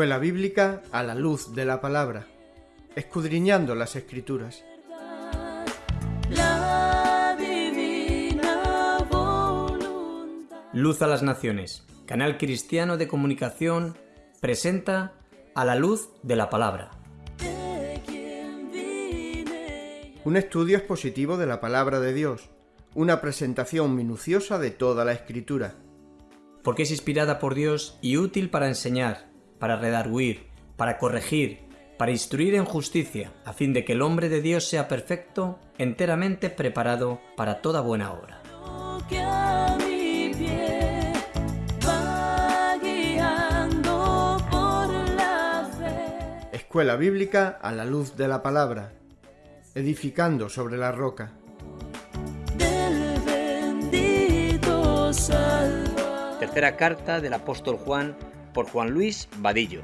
Escuela Bíblica a la luz de la palabra, escudriñando las escrituras. Luz a las Naciones, canal cristiano de comunicación, presenta a la luz de la palabra. Un estudio expositivo de la palabra de Dios, una presentación minuciosa de toda la escritura. Porque es inspirada por Dios y útil para enseñar, para redarguir, para corregir, para instruir en justicia, a fin de que el hombre de Dios sea perfecto, enteramente preparado para toda buena obra. Escuela Bíblica a la luz de la palabra, edificando sobre la roca. del bendito Salvador. Tercera carta del apóstol Juan por Juan Luis Vadillo.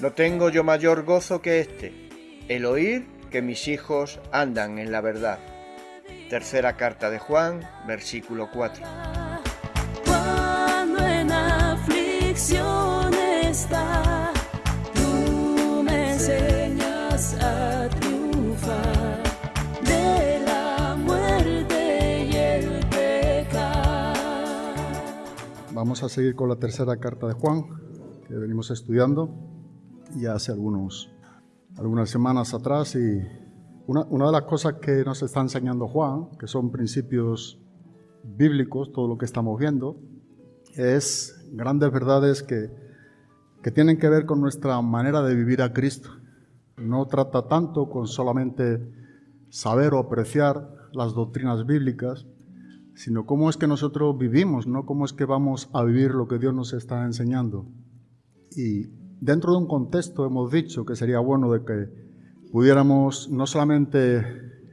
No tengo yo mayor gozo que este, el oír que mis hijos andan en la verdad. Tercera carta de Juan, versículo 4. Vamos a seguir con la tercera carta de Juan, que venimos estudiando ya hace algunos, algunas semanas atrás. Y una, una de las cosas que nos está enseñando Juan, que son principios bíblicos, todo lo que estamos viendo, es grandes verdades que, que tienen que ver con nuestra manera de vivir a Cristo. No trata tanto con solamente saber o apreciar las doctrinas bíblicas, sino cómo es que nosotros vivimos, no cómo es que vamos a vivir lo que Dios nos está enseñando. Y dentro de un contexto hemos dicho que sería bueno de que pudiéramos no solamente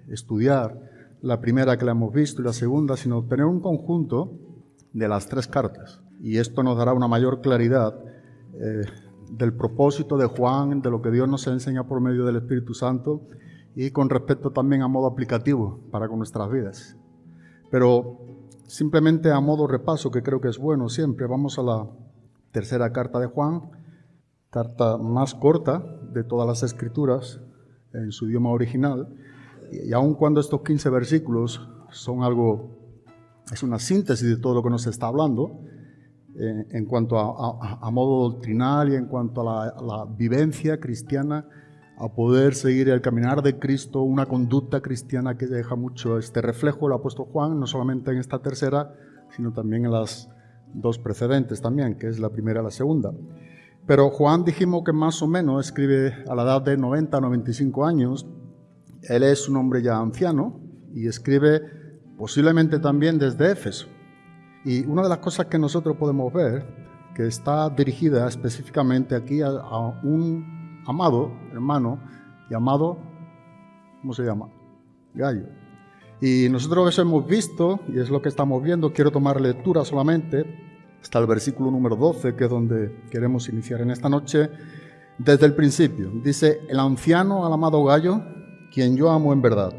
estudiar la primera que la hemos visto y la segunda, sino tener un conjunto de las tres cartas. Y esto nos dará una mayor claridad eh, del propósito de Juan, de lo que Dios nos enseña por medio del Espíritu Santo y con respecto también a modo aplicativo para con nuestras vidas. Pero simplemente a modo repaso, que creo que es bueno siempre, vamos a la tercera carta de Juan, carta más corta de todas las escrituras en su idioma original, y aun cuando estos 15 versículos son algo, es una síntesis de todo lo que nos está hablando, eh, en cuanto a, a- modo doctrinal y en cuanto a la vivencia cristiana, a poder seguir el caminar de Cristo, una conducta cristiana que deja mucho este reflejo el apóstol Juan, no solamente en esta tercera, sino también en las dos precedentes también, que es la primera y la segunda. Pero Juan dijimos que más o menos escribe a la edad de 90, 95 años. Él es un hombre ya anciano y escribe posiblemente también desde Éfeso. Y una de las cosas que nosotros podemos ver, que está dirigida específicamente aquí a, a un amado hermano llamado, ¿cómo se llama? Gallo. Y nosotros eso hemos visto, y es lo que estamos viendo, quiero tomar lectura solamente, hasta el versículo número 12, que es donde queremos iniciar en esta noche, desde el principio. Dice, el anciano al amado Gallo, quien yo amo en verdad.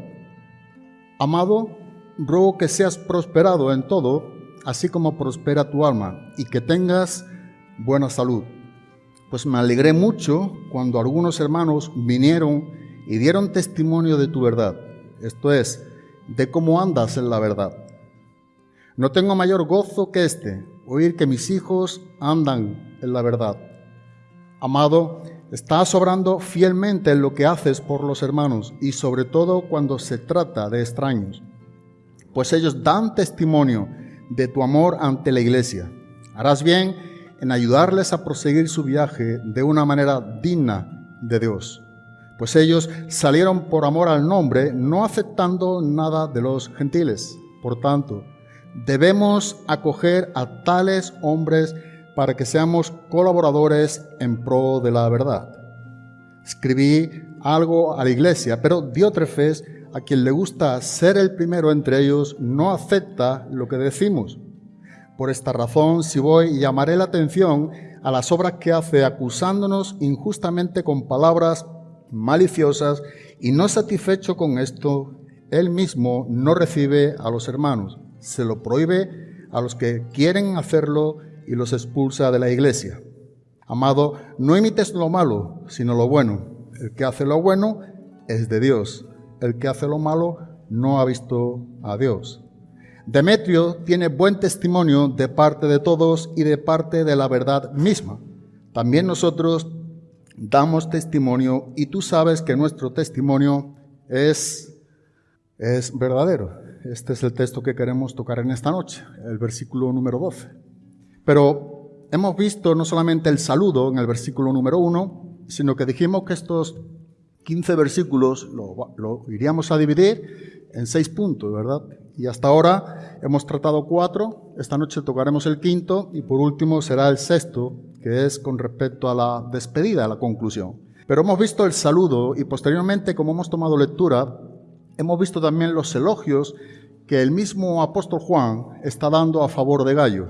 Amado, ruego que seas prosperado en todo, así como prospera tu alma, y que tengas buena salud. Pues me alegré mucho cuando algunos hermanos vinieron y dieron testimonio de tu verdad, esto es, de cómo andas en la verdad. No tengo mayor gozo que este, oír que mis hijos andan en la verdad. Amado, estás obrando fielmente en lo que haces por los hermanos y sobre todo cuando se trata de extraños, pues ellos dan testimonio de tu amor ante la iglesia. Harás bien en ayudarles a proseguir su viaje de una manera digna de Dios, pues ellos salieron por amor al nombre, no aceptando nada de los gentiles. Por tanto, debemos acoger a tales hombres para que seamos colaboradores en pro de la verdad. Escribí algo a la iglesia, pero Diótrefes, a quien le gusta ser el primero entre ellos, no acepta lo que decimos. Por esta razón, si voy, llamaré la atención a las obras que hace acusándonos injustamente con palabras maliciosas y no satisfecho con esto, él mismo no recibe a los hermanos, se lo prohíbe a los que quieren hacerlo y los expulsa de la iglesia. Amado, no imites lo malo, sino lo bueno. El que hace lo bueno es de Dios. El que hace lo malo no ha visto a Dios. Demetrio tiene buen testimonio de parte de todos y de parte de la verdad misma. También nosotros damos testimonio y tú sabes que nuestro testimonio es, es verdadero. Este es el texto que queremos tocar en esta noche, el versículo número 12. Pero hemos visto no solamente el saludo en el versículo número 1, sino que dijimos que estos 15 versículos lo, lo iríamos a dividir en seis puntos, ¿verdad? Y hasta ahora hemos tratado cuatro, esta noche tocaremos el quinto y por último será el sexto, que es con respecto a la despedida, a la conclusión. Pero hemos visto el saludo y posteriormente, como hemos tomado lectura, hemos visto también los elogios que el mismo apóstol Juan está dando a favor de Gallo.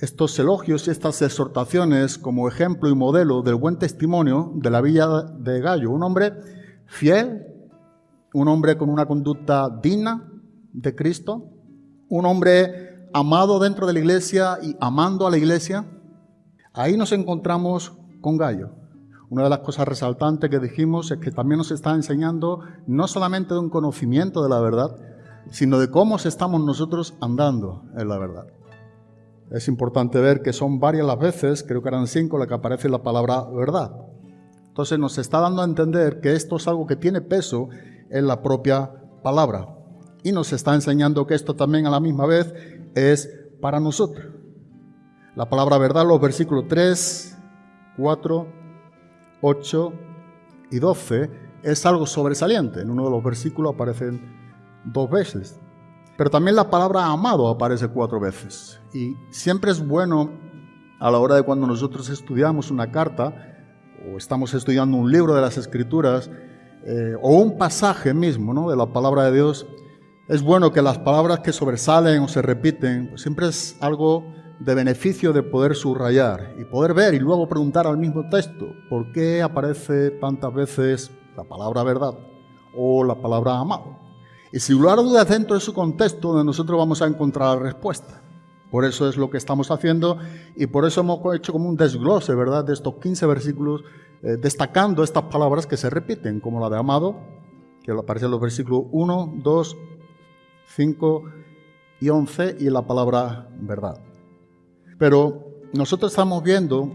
Estos elogios y estas exhortaciones como ejemplo y modelo del buen testimonio de la villa de Gallo, un hombre fiel, un hombre con una conducta digna de Cristo, un hombre amado dentro de la iglesia y amando a la iglesia, ahí nos encontramos con Gallo. Una de las cosas resaltantes que dijimos es que también nos está enseñando no solamente de un conocimiento de la verdad, sino de cómo estamos nosotros andando en la verdad. Es importante ver que son varias las veces, creo que eran cinco, las que aparece la palabra verdad. Entonces nos está dando a entender que esto es algo que tiene peso en la propia palabra. Y nos está enseñando que esto también a la misma vez es para nosotros. La palabra verdad, los versículos 3, 4, 8 y 12, es algo sobresaliente. En uno de los versículos aparecen dos veces. Pero también la palabra amado aparece cuatro veces. Y siempre es bueno a la hora de cuando nosotros estudiamos una carta o estamos estudiando un libro de las escrituras eh, o un pasaje mismo ¿no? de la palabra de Dios, es bueno que las palabras que sobresalen o se repiten, pues siempre es algo de beneficio de poder subrayar y poder ver y luego preguntar al mismo texto por qué aparece tantas veces la palabra verdad o la palabra amado. Y si lugar dudas dentro de su contexto, donde nosotros vamos a encontrar la respuesta. Por eso es lo que estamos haciendo y por eso hemos hecho como un desglose, ¿verdad?, de estos 15 versículos, eh, destacando estas palabras que se repiten, como la de amado, que aparece en los versículos 1, 2, 5 y 11, y la palabra verdad. Pero nosotros estamos viendo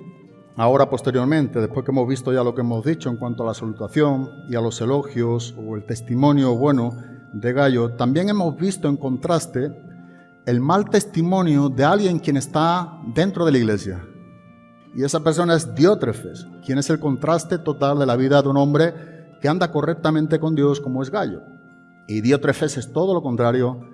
ahora posteriormente, después que hemos visto ya lo que hemos dicho en cuanto a la salutación y a los elogios o el testimonio bueno de Gallo, también hemos visto en contraste el mal testimonio de alguien quien está dentro de la iglesia. Y esa persona es Diótrefes, quien es el contraste total de la vida de un hombre que anda correctamente con Dios como es Gallo. Y Diótrefes es todo lo contrario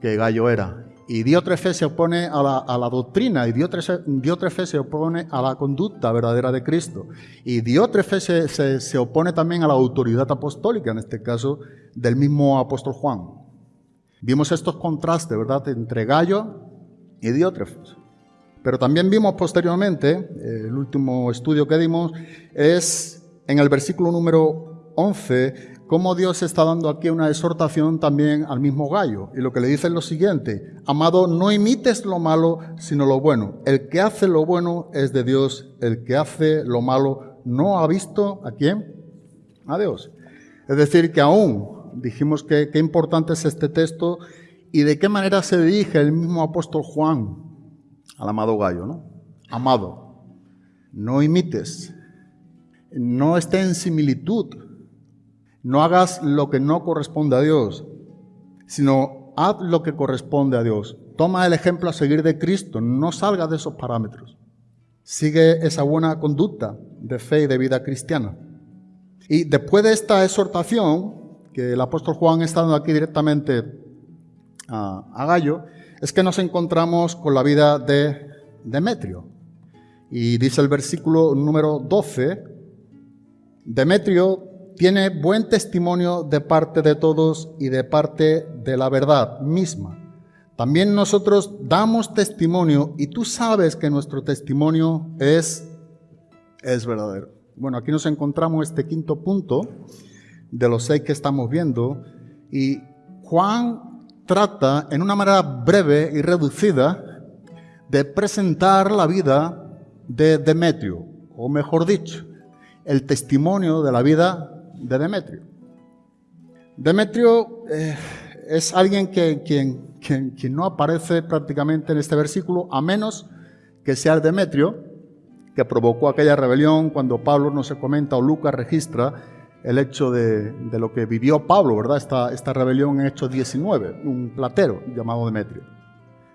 que Gallo era. Y Diótrefes se opone a la, doctrina, y Diótrefes, se opone a la conducta verdadera de Cristo. Y Diótrefes se, se opone también a la autoridad apostólica, en este caso del mismo apóstol Juan. Vimos estos contrastes, ¿verdad?, entre Gallo y Diótrefes. Pero también vimos posteriormente, eh, el último estudio que dimos, es en el versículo número 11, cómo Dios está dando aquí una exhortación también al mismo Gallo. Y lo que le dice es lo siguiente, amado, no imites lo malo, sino lo bueno. El que hace lo bueno es de Dios, el que hace lo malo no ha visto a quién? A Dios. Es decir, que aún dijimos que qué importante es este texto y de qué manera se dirige el mismo apóstol Juan al amado Gallo, ¿no? Amado, no imites, no esté en similitud, no hagas lo que no corresponde a Dios, sino haz lo que corresponde a Dios. Toma el ejemplo a seguir de Cristo, no salga de esos parámetros. Sigue esa buena conducta de fe y de vida cristiana. Y después de esta exhortación, que el apóstol Juan está dando aquí directamente a, Gallo, es que nos encontramos con la vida de Demetrio. Y dice el versículo número 12, Demetrio tiene buen testimonio de parte de todos y de parte de la verdad misma. También nosotros damos testimonio y tú sabes que nuestro testimonio es, es verdadero. Bueno, aquí nos encontramos este quinto punto de los seis que estamos viendo y Juan trata en una manera breve y reducida de presentar la vida de Demetrio, o mejor dicho, el testimonio de la vida de Demetrio. Demetrio eh, es alguien que, quien, quien, quien no aparece prácticamente en este versículo, a menos que sea el Demetrio, que provocó aquella rebelión cuando Pablo no se comenta o Lucas registra el hecho de, de lo que vivió Pablo, ¿verdad? Esta, esta rebelión en Hechos 19, un platero llamado Demetrio.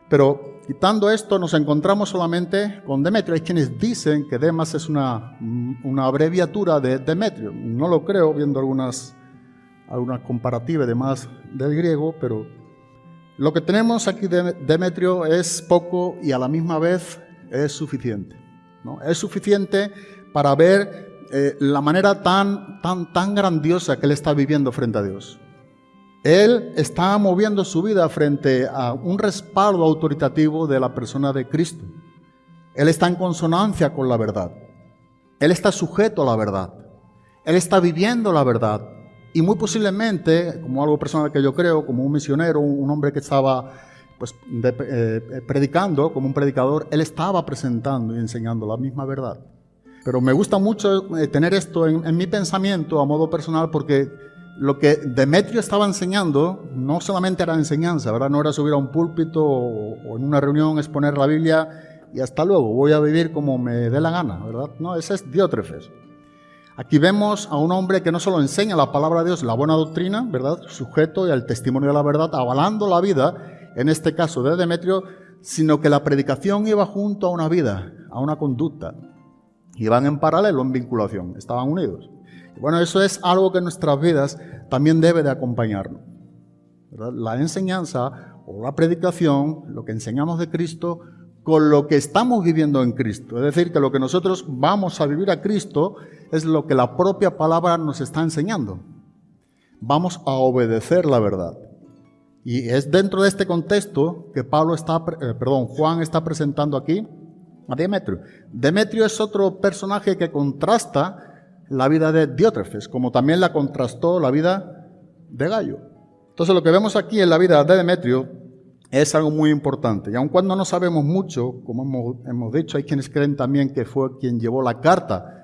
Pero quitando esto, nos encontramos solamente con Demetrio. Hay quienes dicen que Demas es una, una abreviatura de Demetrio. No lo creo, viendo algunas, algunas comparativas demás del griego, pero lo que tenemos aquí de Demetrio es poco y a la misma vez es suficiente. ¿no? Es suficiente para ver eh, la manera tan, tan, tan grandiosa que él está viviendo frente a Dios. Él está moviendo su vida frente a un respaldo autoritativo de la persona de Cristo. Él está en consonancia con la verdad. Él está sujeto a la verdad. Él está viviendo la verdad. Y muy posiblemente, como algo personal que yo creo, como un misionero, un hombre que estaba pues, eh, predicando, como un predicador, él estaba presentando y enseñando la misma verdad. Pero me gusta mucho eh, tener esto en, mi pensamiento a modo personal porque lo que Demetrio estaba enseñando no solamente era enseñanza, ¿verdad? No era subir a un púlpito o, en una reunión exponer la Biblia y hasta luego, voy a vivir como me dé la gana, ¿verdad? No, ese es Diótrefes. Aquí vemos a un hombre que no solo enseña la palabra de Dios, la buena doctrina, ¿verdad? Sujeto y al testimonio de la verdad, avalando la vida, en este caso de Demetrio, sino que la predicación iba junto a una vida, a una conducta. Iban en paralelo, en vinculación, estaban unidos. Bueno, eso es algo que en nuestras vidas también debe de acompañarnos. La enseñanza o la predicación, lo que enseñamos de Cristo, con lo que estamos viviendo en Cristo. Es decir, que lo que nosotros vamos a vivir a Cristo es lo que la propia palabra nos está enseñando. Vamos a obedecer la verdad. Y es dentro de este contexto que Pablo está, eh, perdón, Juan está presentando aquí a Demetrio. Demetrio es otro personaje que contrasta la vida de Diótrefes, como también la contrastó la vida de Gallo. Entonces lo que vemos aquí en la vida de Demetrio es algo muy importante. Y aun cuando no sabemos mucho, como hemos, hemos dicho, hay quienes creen también que fue quien llevó la carta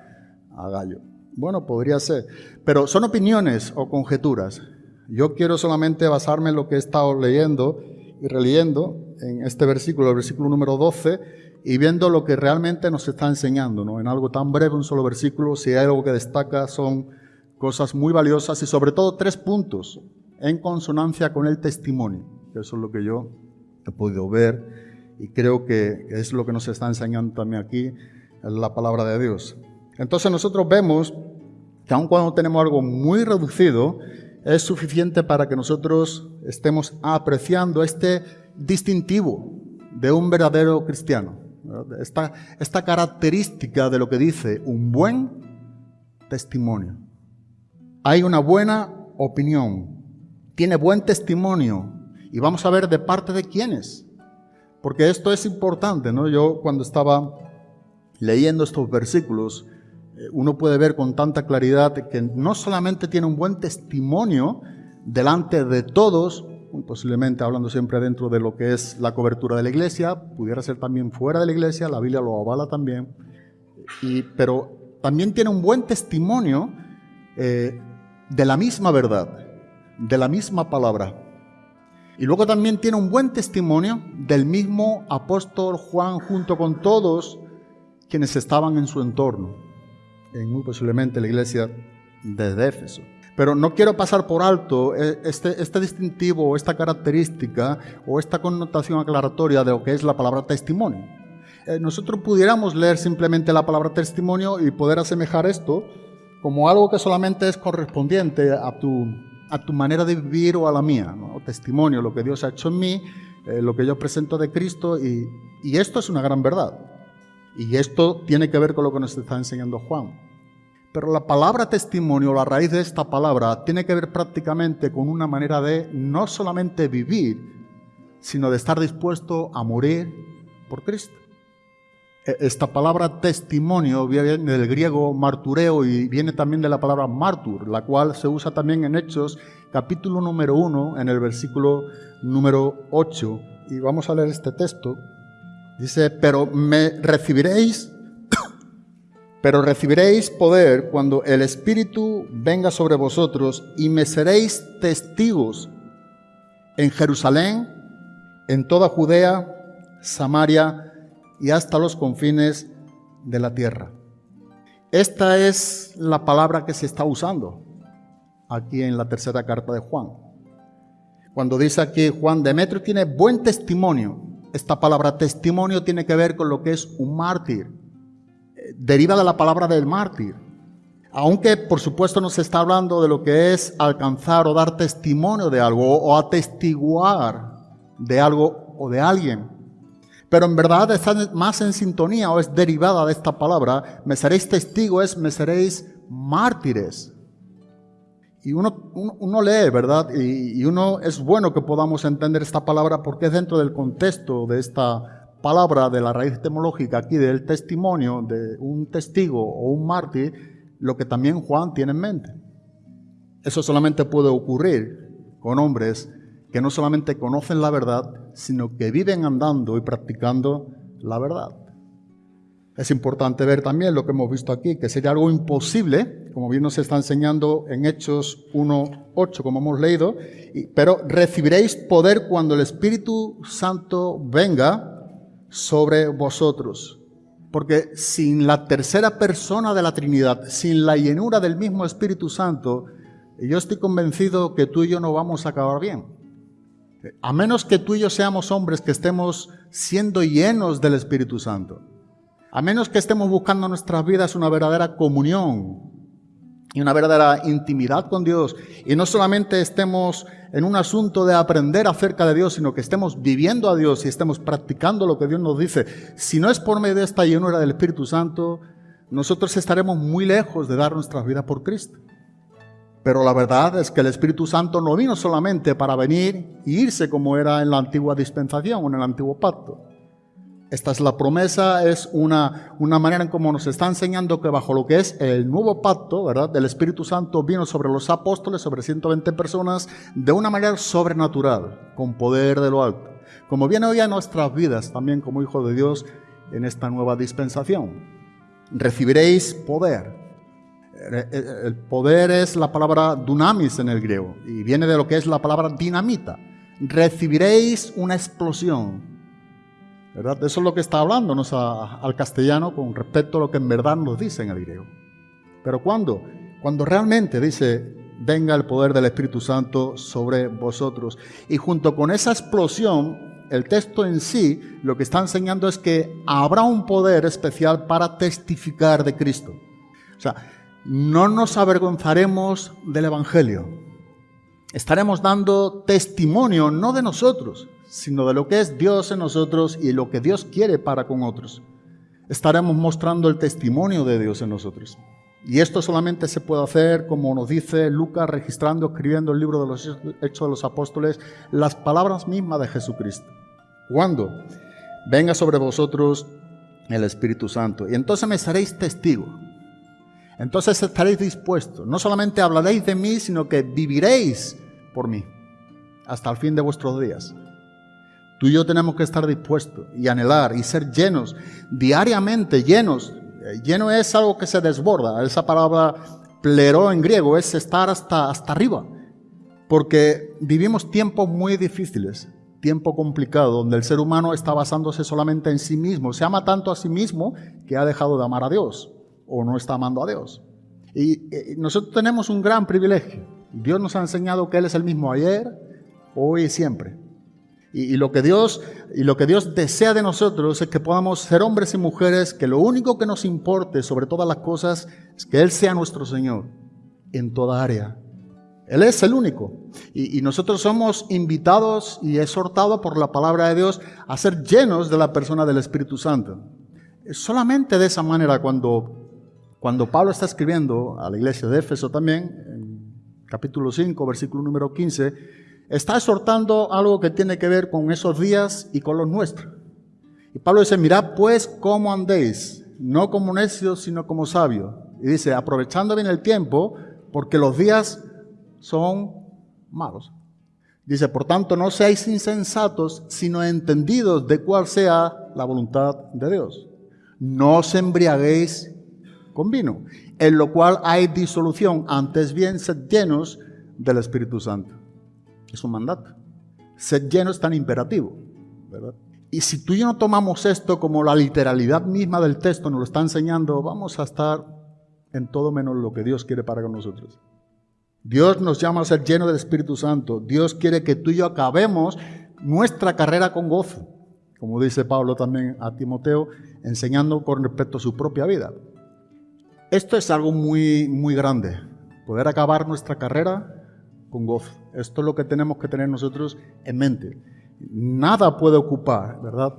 a Gallo. Bueno, podría ser. Pero son opiniones o conjeturas. Yo quiero solamente basarme en lo que he estado leyendo y releyendo en este versículo, el versículo número 12, y viendo lo que realmente nos está enseñando, ¿no? En algo tan breve, un solo versículo, si hay algo que destaca son cosas muy valiosas y sobre todo tres puntos en consonancia con el testimonio. Eso es lo que yo he podido ver y creo que es lo que nos está enseñando también aquí la palabra de Dios. Entonces nosotros vemos que aun cuando tenemos algo muy reducido, es suficiente para que nosotros estemos apreciando este distintivo de un verdadero cristiano. Esta, esta característica de lo que dice un buen testimonio. Hay una buena opinión, tiene buen testimonio y vamos a ver de parte de quiénes. Porque esto es importante, ¿no? Yo cuando estaba leyendo estos versículos, eh, uno puede ver con tanta claridad que no solamente tiene un buen testimonio delante de todos, posiblemente hablando siempre dentro de lo que es la cobertura de la iglesia, pudiera ser también fuera de la iglesia, la Biblia lo avala también, y, pero también tiene un buen testimonio eh, de la misma verdad, de la misma palabra. Y luego también tiene un buen testimonio del mismo apóstol Juan junto con todos quienes estaban en su entorno, en muy posiblemente la iglesia de Éfeso. Pero no quiero pasar por alto eh, este, este distintivo, esta característica o esta connotación aclaratoria de lo que es la palabra testimonio. Eh, nosotros pudiéramos leer simplemente la palabra testimonio y poder asemejar esto como algo que solamente es correspondiente a tu, a tu manera de vivir o a la mía. Testimonio, lo que Dios ha hecho en mí, eh, lo que yo presento de Cristo y esto es una gran verdad. Y esto tiene que ver con lo que nos está enseñando Juan. Pero la palabra testimonio, la raíz de esta palabra, tiene que ver prácticamente con una manera de no solamente vivir, sino de estar dispuesto a morir por Cristo. E- Esta palabra testimonio viene del griego martureo y viene también de la palabra martur, la cual se usa también en Hechos capítulo número 1, en el versículo número 8. Y vamos a leer este texto. Dice, pero me recibiréis, pero recibiréis poder cuando el Espíritu venga sobre vosotros y me seréis testigos en Jerusalén, en toda Judea, Samaria y hasta los confines de la tierra. Esta es la palabra que se está usando aquí en la tercera carta de Juan. Cuando dice aquí Juan, Demetrio tiene buen testimonio. Esta palabra testimonio tiene que ver con lo que es un mártir. Deriva de la palabra del mártir. Aunque por supuesto no se está hablando de lo que es alcanzar o dar testimonio de algo o atestiguar de algo o de alguien. Pero en verdad está más en sintonía o es derivada de esta palabra. Me seréis testigos, me seréis mártires. Y uno, uno, uno lee, ¿verdad? Y, y uno es bueno que podamos entender esta palabra porque es dentro del contexto de esta palabra, de la raíz etimológica aquí del testimonio, de un testigo o un mártir, lo que también Juan tiene en mente. Eso solamente puede ocurrir con hombres que no solamente conocen la verdad, sino que viven andando y practicando la verdad. Es importante ver también lo que hemos visto aquí, que sería algo imposible, como bien nos está enseñando en Hechos 1.8, como hemos leído, pero recibiréis poder cuando el Espíritu Santo venga sobre vosotros. Porque sin la tercera persona de la Trinidad, sin la llenura del mismo Espíritu Santo, yo estoy convencido que tú y yo no vamos a acabar bien. A menos que tú y yo seamos hombres que estemos siendo llenos del Espíritu Santo. A menos que estemos buscando en nuestras vidas una verdadera comunión y una verdadera intimidad con Dios. Y no solamente estemos en un asunto de aprender acerca de Dios, sino que estemos viviendo a Dios y estemos practicando lo que Dios nos dice. Si no es por medio de esta llenura del Espíritu Santo, nosotros estaremos muy lejos de dar nuestras vidas por Cristo. Pero la verdad es que el Espíritu Santo no vino solamente para venir y irse como era en la antigua dispensación o en el antiguo pacto. Esta es la promesa, es una, una manera en cómo nos está enseñando que bajo lo que es el nuevo pacto, ¿verdad? Del Espíritu Santo vino sobre los apóstoles, sobre 120 personas, de una manera sobrenatural, con poder de lo alto. Como viene hoy a nuestras vidas también como hijos de Dios en esta nueva dispensación. Recibiréis poder. El poder es la palabra dunamis en el griego y viene de lo que es la palabra dinamita. Recibiréis una explosión. Eso es lo que está hablándonos al castellano con respecto a lo que en verdad nos dice en el griego. Pero ¿cuándo? Cuando realmente dice, venga el poder del Espíritu Santo sobre vosotros. Y junto con esa explosión, el texto en sí lo que está enseñando es que habrá un poder especial para testificar de Cristo. O sea, no nos avergonzaremos del Evangelio. Estaremos dando testimonio no de nosotros, sino de lo que es Dios en nosotros y lo que Dios quiere para con otros. Estaremos mostrando el testimonio de Dios en nosotros. Y esto solamente se puede hacer, como nos dice Lucas, registrando, escribiendo el libro de los Hechos de los Apóstoles, las palabras mismas de Jesucristo. ¿Cuándo? Venga sobre vosotros el Espíritu Santo. Y entonces me seréis testigos. Entonces estaréis dispuestos. No solamente hablaréis de mí, sino que viviréis por mí hasta el fin de vuestros días. Tú y yo tenemos que estar dispuestos y anhelar y ser llenos, diariamente llenos. Eh, Lleno es algo que se desborda. Esa palabra pleró en griego es estar hasta, hasta arriba. Porque vivimos tiempos muy difíciles, tiempo complicado, donde el ser humano está basándose solamente en sí mismo. Se ama tanto a sí mismo que ha dejado de amar a Dios o no está amando a Dios. Y, eh, nosotros tenemos un gran privilegio. Dios nos ha enseñado que Él es el mismo ayer, hoy y siempre. Y, lo que Dios, y lo que Dios desea de nosotros es que podamos ser hombres y mujeres que lo único que nos importe sobre todas las cosas es que Él sea nuestro Señor en toda área. Él es el único. Y, y nosotros somos invitados y exhortados por la palabra de Dios a ser llenos de la persona del Espíritu Santo. Solamente de esa manera cuando, cuando Pablo está escribiendo a la iglesia de Éfeso también, en capítulo 5, versículo número 15, está exhortando algo que tiene que ver con esos días y con los nuestros. Y Pablo dice, mirad pues cómo andéis, no como necios, sino como sabios. Y dice, aprovechando bien el tiempo, porque los días son malos. Dice, por tanto, no seáis insensatos, sino entendidos de cuál sea la voluntad de Dios. No os embriaguéis con vino, en lo cual hay disolución, antes bien sed llenos del Espíritu Santo. Es un mandato. Sed llenos es tan imperativo, ¿verdad? Y si tú y yo no tomamos esto como la literalidad misma del texto nos lo está enseñando, vamos a estar en todo menos lo que Dios quiere para nosotros. Dios nos llama a ser llenos del Espíritu Santo. Dios quiere que tú y yo acabemos nuestra carrera con gozo, como dice Pablo también a Timoteo, enseñando con respecto a su propia vida. Esto es algo muy, muy grande, poder acabar nuestra carrera con. Esto es lo que tenemos que tener nosotros en mente. Nada puede ocupar, ¿verdad?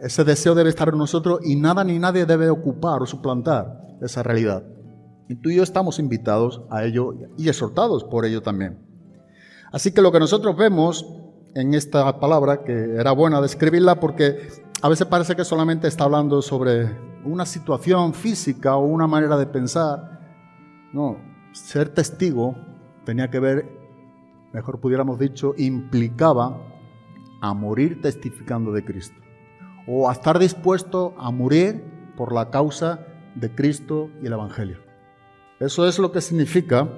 Ese deseo debe estar en nosotros y nada ni nadie debe ocupar o suplantar esa realidad. Y tú y yo estamos invitados a ello y exhortados por ello también. Así que lo que nosotros vemos en esta palabra, que era buena describirla porque a veces parece que solamente está hablando sobre una situación física o una manera de pensar. No, ser testigo tenía que ver, mejor pudiéramos dicho, implicaba a morir testificando de Cristo. O a estar dispuesto a morir por la causa de Cristo y el Evangelio. Eso es lo que significa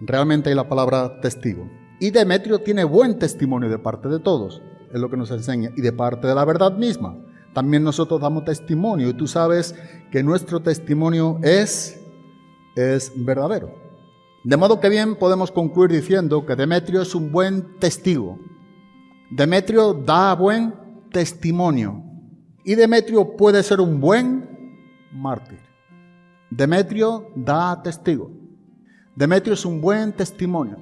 realmente la palabra testigo. Y Demetrio tiene buen testimonio de parte de todos, es lo que nos enseña, y de parte de la verdad misma. También nosotros damos testimonio y tú sabes que nuestro testimonio es, es verdadero. De modo que bien podemos concluir diciendo que Demetrio es un buen testigo. Demetrio da buen testimonio y Demetrio puede ser un buen mártir. Demetrio da testigo. Demetrio es un buen testimonio.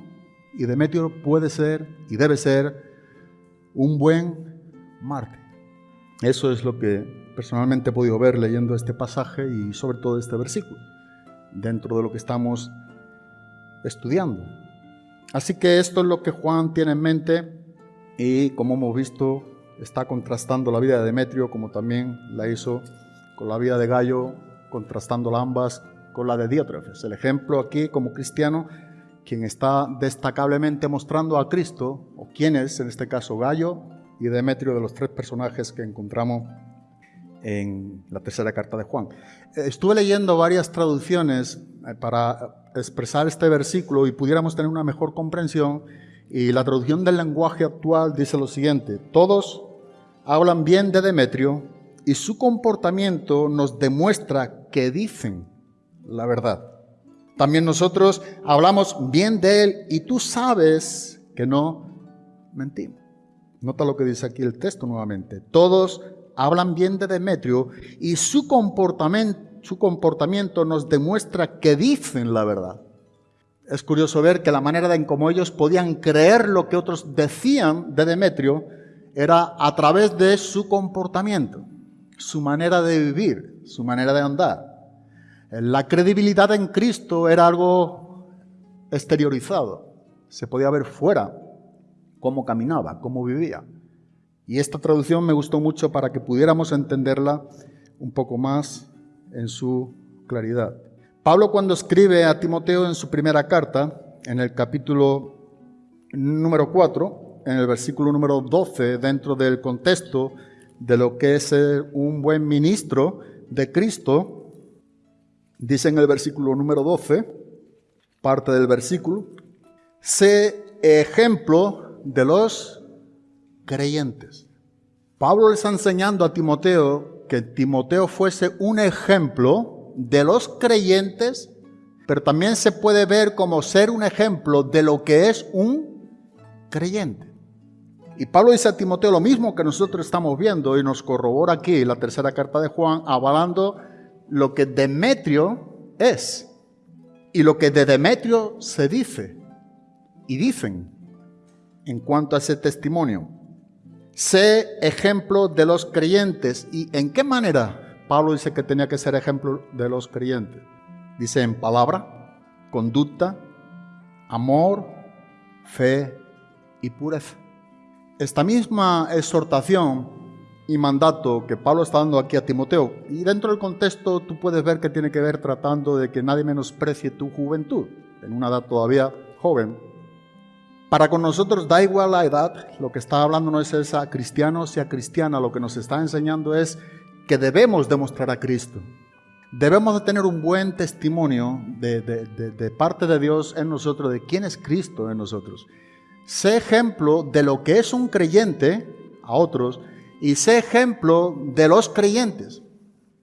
Y Demetrio puede ser y debe ser un buen mártir. Eso es lo que personalmente he podido ver leyendo este pasaje y sobre todo este versículo, dentro de lo que estamos estudiando. Así que esto es lo que Juan tiene en mente y como hemos visto está contrastando la vida de Demetrio como también la hizo con la vida de Gallo contrastando ambas con la de Diótrefes. El ejemplo aquí como cristiano, quien está destacablemente mostrando a Cristo, o quién es, en este caso Gallo y Demetrio, de los tres personajes que encontramos en la tercera carta de Juan. Estuve leyendo varias traducciones eh, para expresar este versículo y pudiéramos tener una mejor comprensión. Y la traducción del lenguaje actual dice lo siguiente, todos hablan bien de Demetrio y su comportamiento nos demuestra que dicen la verdad. También nosotros hablamos bien de él y tú sabes que no mentimos. Nota lo que dice aquí el texto nuevamente. Todos hablan bien de Demetrio y su comportamiento, su comportamiento nos demuestra que dicen la verdad. Es curioso ver que la manera en cómo ellos podían creer lo que otros decían de Demetrio era a través de su comportamiento su manera de vivir, su manera de andar. La credibilidad en Cristo era algo exteriorizado, se podía ver fuera cómo caminaba, cómo vivía. Y esta traducción me gustó mucho para que pudiéramos entenderla un poco más en su claridad. Pablo cuando escribe a Timoteo en su primera carta, en el capítulo número 4, en el versículo número 12, dentro del contexto de lo que es ser un buen ministro de Cristo, dice en el versículo número 12, parte del versículo, sé ejemplo de los creyentes. Pablo le está enseñando a Timoteo que Timoteo fuese un ejemplo de los creyentes, pero también se puede ver como ser un ejemplo de lo que es un creyente. Y Pablo dice a Timoteo lo mismo que nosotros estamos viendo y nos corrobora aquí la tercera carta de Juan, avalando lo que Demetrio es y lo que de Demetrio se dice y dicen en cuanto a ese testimonio. Sé ejemplo de los creyentes. ¿Y en qué manera Pablo dice que tenía que ser ejemplo de los creyentes? Dice en palabra, conducta, amor, fe y pureza. Esta misma exhortación y mandato que Pablo está dando aquí a Timoteo. Y dentro del contexto tú puedes ver que tiene que ver tratando de que nadie menosprecie tu juventud, en una edad todavía joven. Para con nosotros da igual la edad, lo que está hablando no es esa cristiano sea cristiana, lo que nos está enseñando es que debemos demostrar a Cristo. Debemos de tener un buen testimonio de, parte de Dios en nosotros, de quién es Cristo en nosotros. Sé ejemplo de lo que es un creyente a otros y sé ejemplo de los creyentes.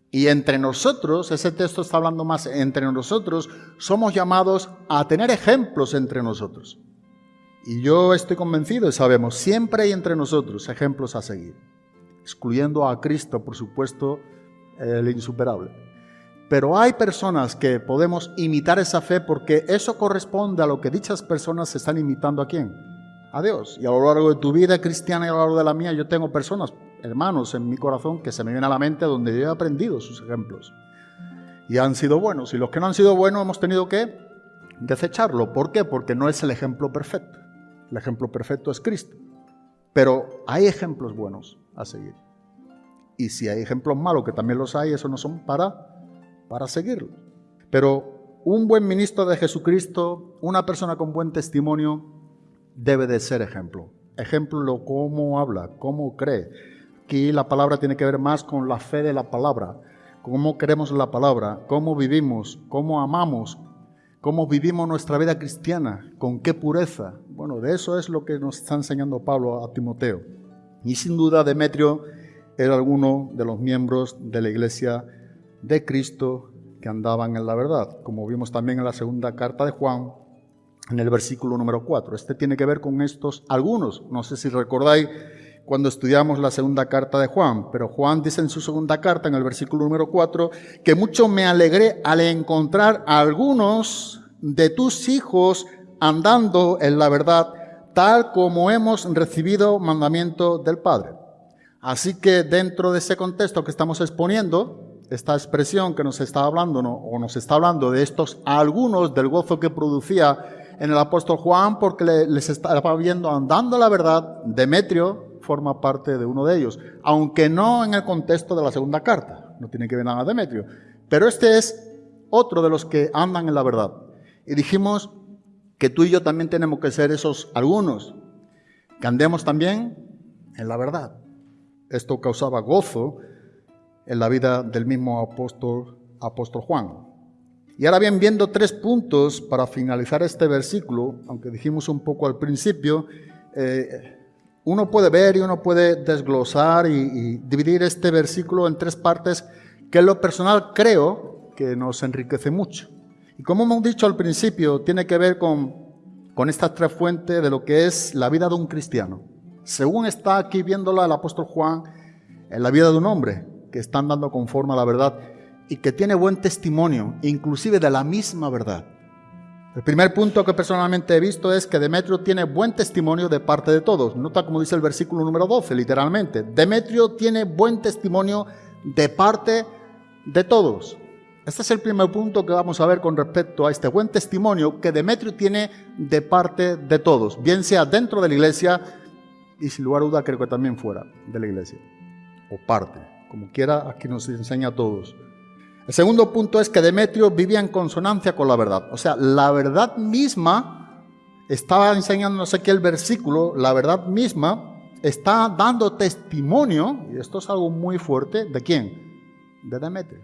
Y entre nosotros, ese texto está hablando más, entre nosotros somos llamados a tener ejemplos entre nosotros. Y yo estoy convencido y sabemos, siempre hay entre nosotros ejemplos a seguir, excluyendo a Cristo, por supuesto, el insuperable. Pero hay personas que podemos imitar esa fe porque eso corresponde a lo que dichas personas están imitando a quién? A Dios. Y a lo largo de tu vida cristiana y a lo largo de la mía, yo tengo personas hermanos en mi corazón que se me vienen a la mente donde yo he aprendido sus ejemplos. Y han sido buenos. Y los que no han sido buenos hemos tenido que desecharlo. ¿Por qué? Porque no es el ejemplo perfecto. El ejemplo perfecto es Cristo. Pero hay ejemplos buenos a seguir. Y si hay ejemplos malos, que también los hay, eso no son para, para seguirlos. Pero un buen ministro de Jesucristo, una persona con buen testimonio, debe de ser ejemplo. Ejemplo lo cómo habla, cómo cree, Aquí la palabra tiene que ver más con la fe de la palabra, cómo queremos la palabra, cómo vivimos, cómo amamos, cómo vivimos nuestra vida cristiana, con qué pureza. Bueno, de eso es lo que nos está enseñando Pablo a Timoteo. Y sin duda Demetrio era alguno de los miembros de la iglesia de Cristo que andaban en la verdad, como vimos también en la segunda carta de Juan, en el versículo número 4. Este tiene que ver con estos algunos. No sé si recordáis cuando estudiamos la segunda carta de Juan, pero Juan dice en su segunda carta, en el versículo número 4, que mucho me alegré al encontrar a algunos de tus hijos andando en la verdad, tal como hemos recibido mandamiento del Padre. Así que dentro de ese contexto que estamos exponiendo, esta expresión que nos está hablando, o nos está hablando de estos algunos del gozo que producía en el apóstol Juan, porque les estaba viendo andando la verdad, Demetrio, forma parte de uno de ellos, aunque no en el contexto de la segunda carta, no tiene que ver nada Demetrio, pero este es otro de los que andan en la verdad. Y dijimos que tú y yo también tenemos que ser esos algunos, que andemos también en la verdad. Esto causaba gozo en la vida del mismo apóstol, Juan. Y ahora bien, viendo tres puntos para finalizar este versículo, aunque dijimos un poco al principio, eh, uno puede ver y uno puede desglosar y, dividir este versículo en tres partes que en lo personal creo que nos enriquece mucho. Y como hemos dicho al principio, tiene que ver con, con estas tres fuentes de lo que es la vida de un cristiano. Según está aquí viéndola el apóstol Juan, en la vida de un hombre que está andando conforme a la verdad y que tiene buen testimonio, inclusive de la misma verdad. El primer punto que personalmente he visto es que Demetrio tiene buen testimonio de parte de todos. Nota como dice el versículo número 12, literalmente. Demetrio tiene buen testimonio de parte de todos. Este es el primer punto que vamos a ver con respecto a este buen testimonio que Demetrio tiene de parte de todos, bien sea dentro de la iglesia y sin lugar a duda creo que también fuera de la iglesia, o parte, como quiera, aquí nos enseña a todos. El segundo punto es que Demetrio vivía en consonancia con la verdad. O sea, la verdad misma, estaba enseñándonos aquí el versículo, la verdad misma está dando testimonio, y esto es algo muy fuerte, ¿de quién? De Demetrio.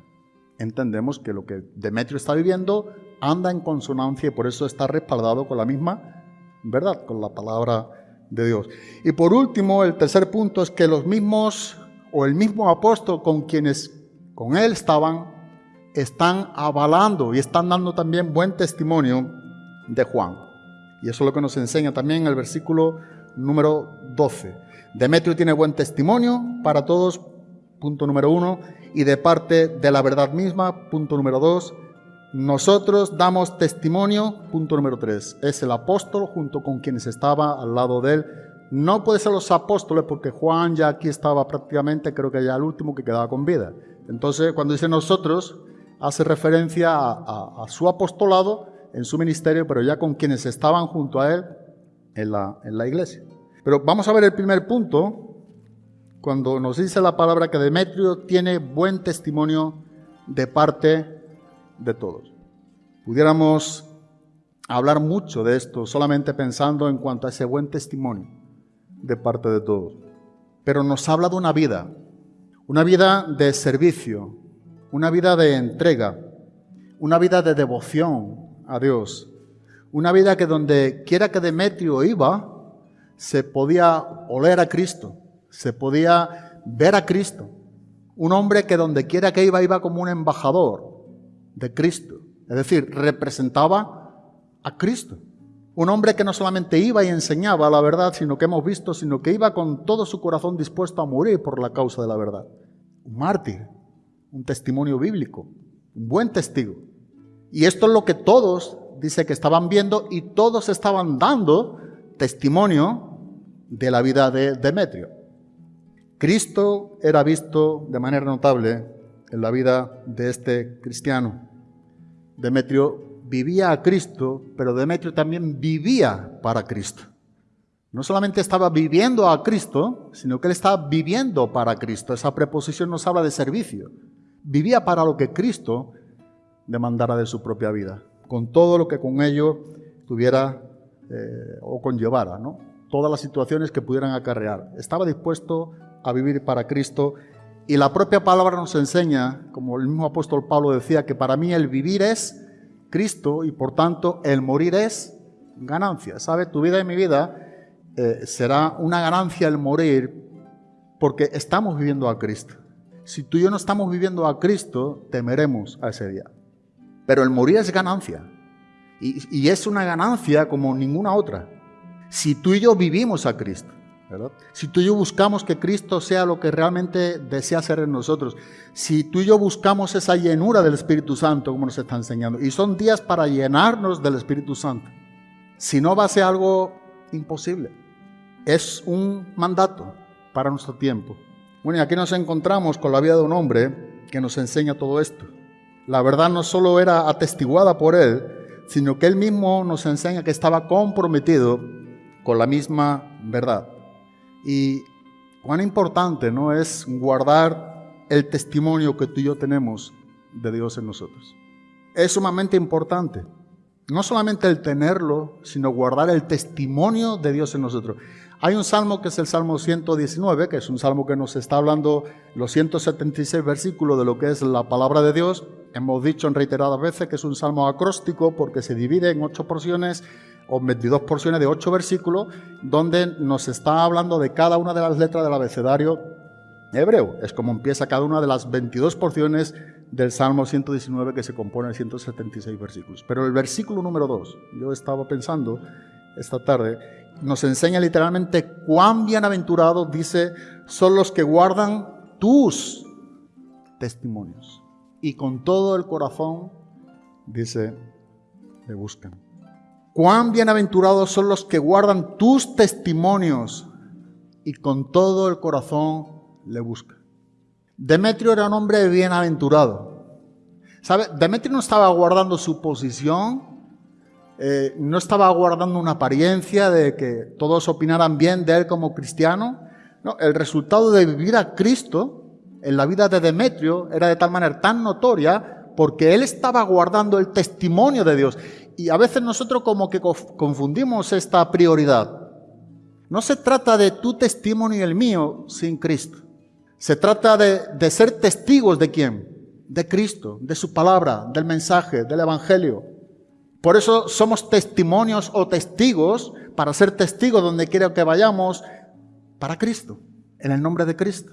Entendemos que lo que Demetrio está viviendo anda en consonancia y por eso está respaldado con la misma verdad, con la palabra de Dios. Y por último, el tercer punto es que los mismos o el mismo apóstol con quienes con él estaban están avalando y están dando también buen testimonio de Juan. Y eso es lo que nos enseña también el versículo número 12. Demetrio tiene buen testimonio para todos, punto número uno, y de parte de la verdad misma, punto número dos. Nosotros damos testimonio, punto número tres. Es el apóstol junto con quienes estaba al lado de él. No puede ser los apóstoles porque Juan ya aquí estaba prácticamente, creo que ya el último que quedaba con vida. Entonces, cuando dice nosotros, hace referencia a, su apostolado en su ministerio, pero ya con quienes estaban junto a él en la, en la iglesia. Pero vamos a ver el primer punto cuando nos dice la palabra que Demetrio tiene buen testimonio de parte de todos. Pudiéramos hablar mucho de esto solamente pensando en cuanto a ese buen testimonio de parte de todos. Pero nos habla de una vida, una vida de servicio, una vida de entrega, una vida de devoción a Dios, una vida que donde quiera que Demetrio iba, se podía oler a Cristo, se podía ver a Cristo. Un hombre que donde quiera que iba, iba como un embajador de Cristo. Es decir, representaba a Cristo. Un hombre que no solamente iba y enseñaba la verdad, sino que hemos visto, sino que iba con todo su corazón dispuesto a morir por la causa de la verdad. Un mártir, un testimonio bíblico, un buen testigo. Y esto es lo que todos, dice que estaban viendo y todos estaban dando testimonio de la vida de Demetrio. Cristo era visto de manera notable en la vida de este cristiano. Demetrio vivía a Cristo, pero Demetrio también vivía para Cristo. No solamente estaba viviendo a Cristo, sino que él estaba viviendo para Cristo. Esa preposición nos habla de servicio. Vivía para lo que Cristo demandara de su propia vida, con todo lo que con ello tuviera eh, o conllevara, ¿no? todas las situaciones que pudieran acarrear. Estaba dispuesto a vivir para Cristo y la propia palabra nos enseña, como el mismo apóstol Pablo decía, que para mí el vivir es Cristo y por tanto el morir es ganancia. ¿Sabe? Tu vida y mi vida eh, será una ganancia el morir porque estamos viviendo a Cristo. Si tú y yo no estamos viviendo a Cristo, temeremos a ese día. Pero el morir es ganancia. Y, es una ganancia como ninguna otra. Si tú y yo vivimos a Cristo. Si tú y yo buscamos que Cristo sea lo que realmente desea ser en nosotros, si tú y yo buscamos esa llenura del Espíritu Santo, como nos está enseñando, y son días para llenarnos del Espíritu Santo, si no va a ser algo imposible. Es un mandato para nuestro tiempo. Bueno, y aquí nos encontramos con la vida de un hombre que nos enseña todo esto. La verdad no solo era atestiguada por él, sino que él mismo nos enseña que estaba comprometido con la misma verdad. Y cuán importante no es guardar el testimonio que tú y yo tenemos de Dios en nosotros. Es sumamente importante. No solamente el tenerlo, sino guardar el testimonio de Dios en nosotros. Hay un salmo que es el Salmo 119, que es un salmo que nos está hablando los 176 versículos de lo que es la palabra de Dios. Hemos dicho en reiteradas veces que es un salmo acróstico porque se divide en ocho porciones o 22 porciones de 8 versículos, donde nos está hablando de cada una de las letras del abecedario hebreo. Es como empieza cada una de las 22 porciones del Salmo 119 que se compone de 176 versículos. Pero el versículo número 2, yo estaba pensando esta tarde, nos enseña literalmente cuán bienaventurados, dice, son los que guardan tus testimonios. Y con todo el corazón, dice, le buscan. Cuán bienaventurados son los que guardan tus testimonios y con todo el corazón le buscan. Demetrio era un hombre bienaventurado. ¿Sabe? Demetrio no estaba guardando su posición, eh, no estaba guardando una apariencia de que todos opinaran bien de él como cristiano. No, el resultado de vivir a Cristo en la vida de Demetrio era de tal manera tan notoria porque él estaba guardando el testimonio de Dios. Y a veces nosotros como que confundimos esta prioridad. No se trata de tu testimonio y el mío sin Cristo. Se trata de, de ser testigos de quién? De Cristo, de su palabra, del mensaje, del Evangelio. Por eso somos testimonios o testigos para ser testigos donde quiera que vayamos para Cristo, en el nombre de Cristo.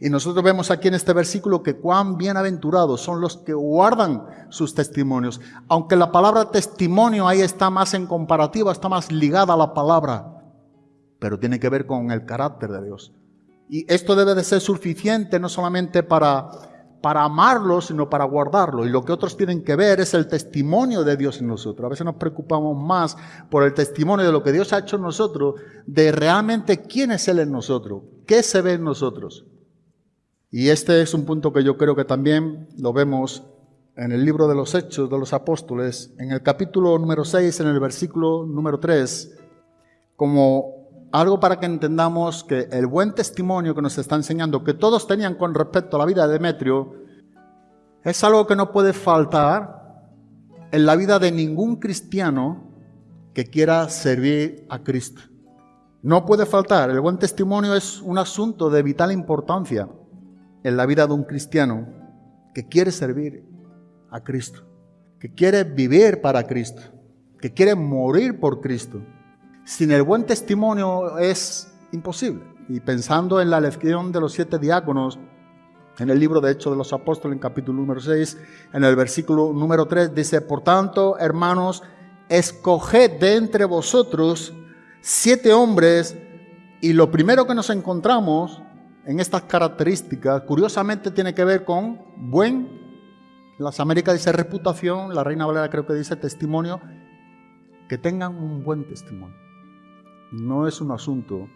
Y nosotros vemos aquí en este versículo que cuán bienaventurados son los que guardan sus testimonios. Aunque la palabra testimonio ahí está más en comparativa, está más ligada a la palabra, pero tiene que ver con el carácter de Dios. Y esto debe de ser suficiente no solamente para, para amarlo, sino para guardarlo. Y lo que otros tienen que ver es el testimonio de Dios en nosotros. A veces nos preocupamos más por el testimonio de lo que Dios ha hecho en nosotros, de realmente quién es Él en nosotros, qué se ve en nosotros. Y este es un punto que yo creo que también lo vemos en el libro de los Hechos de los Apóstoles, en el capítulo número 6, en el versículo número 3, como algo para que entendamos que el buen testimonio que nos está enseñando, que todos tenían con respecto a la vida de Demetrio, es algo que no puede faltar en la vida de ningún cristiano que quiera servir a Cristo. No puede faltar, el buen testimonio es un asunto de vital importancia en la vida de un cristiano que quiere servir a Cristo, que quiere vivir para Cristo, que quiere morir por Cristo sin el buen testimonio es imposible. Y pensando en la lección de los siete diáconos, en el libro de Hechos de los Apóstoles, en capítulo número 6, en el versículo número 3, dice, por tanto, hermanos, escoged de entre vosotros siete hombres, y lo primero que nos encontramos en estas características, curiosamente tiene que ver con buen, las Américas dice reputación, la Reina Valera creo que dice testimonio, que tengan un buen testimonio. No es un asunto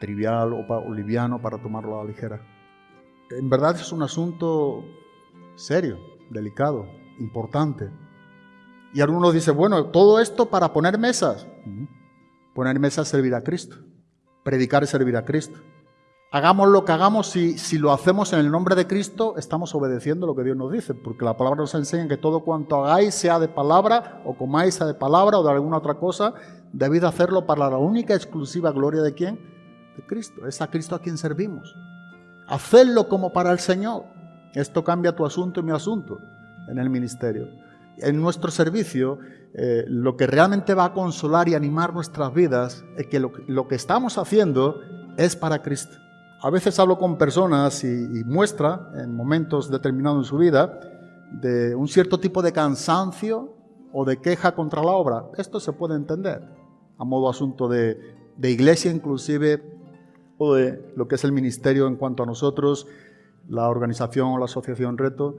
trivial o, liviano para tomarlo a la ligera. En verdad es un asunto serio, delicado, importante. Y algunos dicen, bueno, todo esto para poner mesas. Poner mesas es servir a Cristo. Predicar es servir a Cristo. Hagamos lo que hagamos, si, si lo hacemos en el nombre de Cristo, estamos obedeciendo lo que Dios nos dice, porque la palabra nos enseña que todo cuanto hagáis, sea de palabra, o comáis sea de palabra, o de alguna otra cosa, debéis hacerlo para la única exclusiva gloria de quién? De Cristo. Es a Cristo a quien servimos. Hacerlo como para el Señor. Esto cambia tu asunto y mi asunto en el ministerio. En nuestro servicio, eh, lo que realmente va a consolar y animar nuestras vidas es que lo que estamos haciendo es para Cristo. A veces hablo con personas y, muestra en momentos determinados en su vida de un cierto tipo de cansancio o de queja contra la obra. Esto se puede entender a modo asunto de, de iglesia inclusive o de lo que es el ministerio en cuanto a nosotros, la organización o la asociación Reto.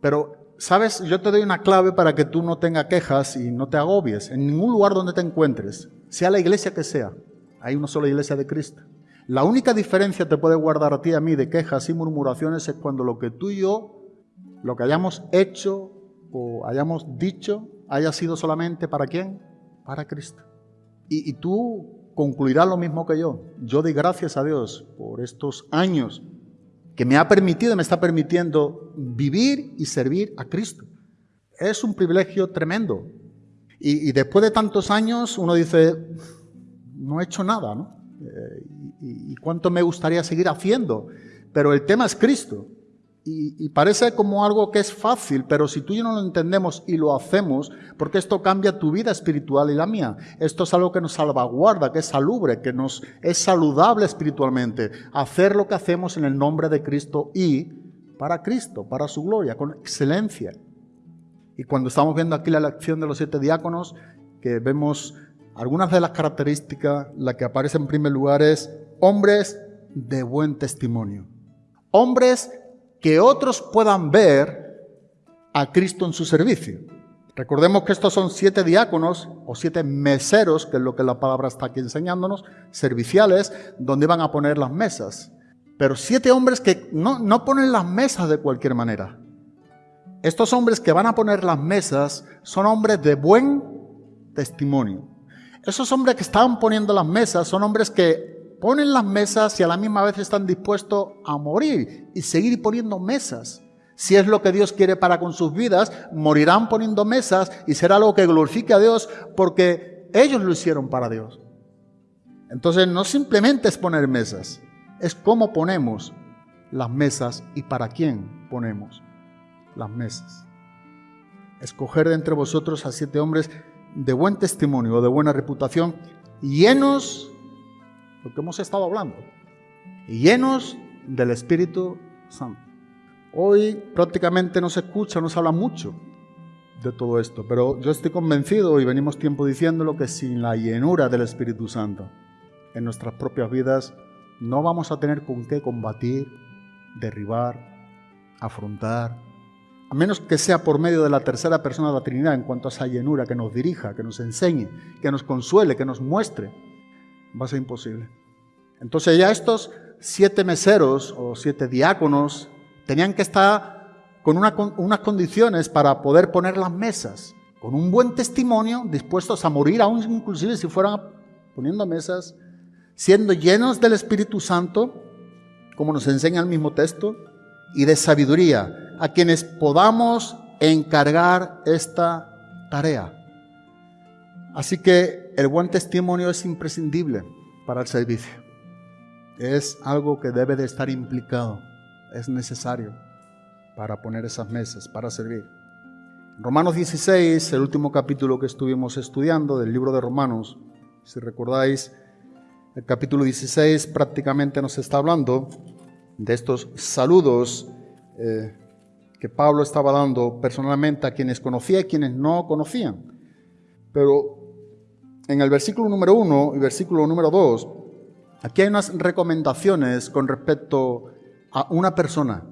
Pero, ¿sabes? Yo te doy una clave para que tú no tengas quejas y no te agobies. En ningún lugar donde te encuentres, sea la iglesia que sea, hay una sola iglesia de Cristo. La única diferencia te puede guardar a ti y a mí de quejas y murmuraciones es cuando lo que tú y yo, lo que hayamos hecho o hayamos dicho, haya sido solamente para quién? Para Cristo. Y, tú concluirás lo mismo que yo. Yo doy gracias a Dios por estos años que me ha permitido, me está permitiendo vivir y servir a Cristo. Es un privilegio tremendo. Y, y después de tantos años uno dice, no he hecho nada, ¿no? Eh, y, cuánto me gustaría seguir haciendo. Pero el tema es Cristo. Y, parece como algo que es fácil, pero si tú y yo no lo entendemos y lo hacemos, porque esto cambia tu vida espiritual y la mía. Esto es algo que nos salvaguarda, que es salubre, que nos es saludable espiritualmente. Hacer lo que hacemos en el nombre de Cristo y para Cristo, para su gloria, con excelencia. Y cuando estamos viendo aquí la lección de los siete diáconos, que vemos algunas de las características, la que aparece en primer lugar es hombres de buen testimonio. Hombres que otros puedan ver a Cristo en su servicio. Recordemos que estos son siete diáconos o siete meseros, que es lo que la palabra está aquí enseñándonos, serviciales, donde van a poner las mesas. Pero siete hombres que no, no ponen las mesas de cualquier manera. Estos hombres que van a poner las mesas son hombres de buen testimonio. Esos hombres que estaban poniendo las mesas son hombres que ponen las mesas y a la misma vez están dispuestos a morir y seguir poniendo mesas. Si es lo que Dios quiere para con sus vidas, morirán poniendo mesas y será algo que glorifique a Dios porque ellos lo hicieron para Dios. Entonces no simplemente es poner mesas, es cómo ponemos las mesas y para quién ponemos las mesas. Escoger de entre vosotros a siete hombres de buen testimonio, de buena reputación, llenos, lo que hemos estado hablando, llenos del Espíritu Santo. Hoy prácticamente no se escucha, no se habla mucho de todo esto, pero yo estoy convencido y venimos tiempo diciéndolo que sin la llenura del Espíritu Santo en nuestras propias vidas no vamos a tener con qué combatir, derribar, afrontar, a menos que sea por medio de la tercera persona de la Trinidad en cuanto a esa llenura que nos dirija, que nos enseñe, que nos consuele, que nos muestre, va a ser imposible. Entonces ya estos siete meseros o siete diáconos tenían que estar con unas condiciones para poder poner las mesas, con un buen testimonio, dispuestos a morir aún inclusive si fueran poniendo mesas, siendo llenos del Espíritu Santo, como nos enseña el mismo texto, y de sabiduría, a quienes podamos encargar esta tarea. Así que el buen testimonio es imprescindible para el servicio. Es algo que debe de estar implicado, es necesario para poner esas mesas, para servir. Romanos 16, el último capítulo que estuvimos estudiando del libro de Romanos, si recordáis, el capítulo 16 prácticamente nos está hablando de estos saludos eh, que Pablo estaba dando personalmente a quienes conocía y quienes no conocían. Pero en el versículo número 1 y versículo número 2, aquí hay unas recomendaciones con respecto a una persona,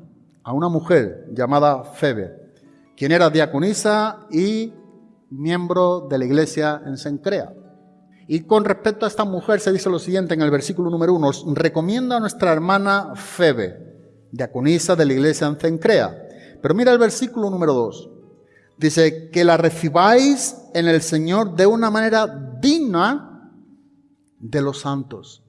a una mujer llamada Febe, quien era diaconisa y miembro de la iglesia en Sencrea. Y con respecto a esta mujer se dice lo siguiente en el versículo número 1, recomienda a nuestra hermana Febe, diaconisa de la iglesia en Cencrea. Pero mira el versículo número 2. Dice, que la recibáis en el Señor de una manera digna de los santos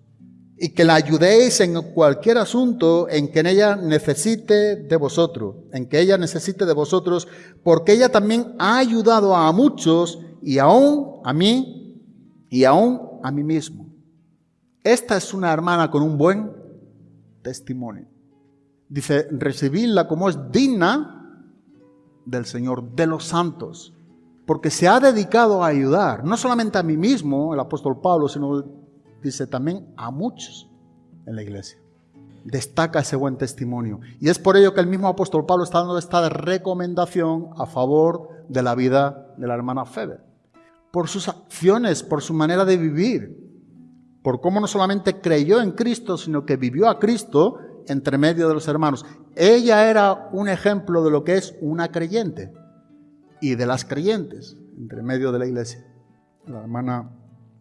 y que la ayudéis en cualquier asunto en que ella necesite de vosotros, en que ella necesite de vosotros, porque ella también ha ayudado a muchos y aún a mí y aún a mí mismo. Esta es una hermana con un buen testimonio. Dice, recibidla como es digna del Señor, de los santos, porque se ha dedicado a ayudar, no solamente a mí mismo, el apóstol Pablo, sino, dice, también a muchos en la iglesia. Destaca ese buen testimonio. Y es por ello que el mismo apóstol Pablo está dando esta recomendación a favor de la vida de la hermana Feber. Por sus acciones, por su manera de vivir, por cómo no solamente creyó en Cristo, sino que vivió a Cristo entre medio de los hermanos. Ella era un ejemplo de lo que es una creyente y de las creyentes entre medio de la iglesia, la hermana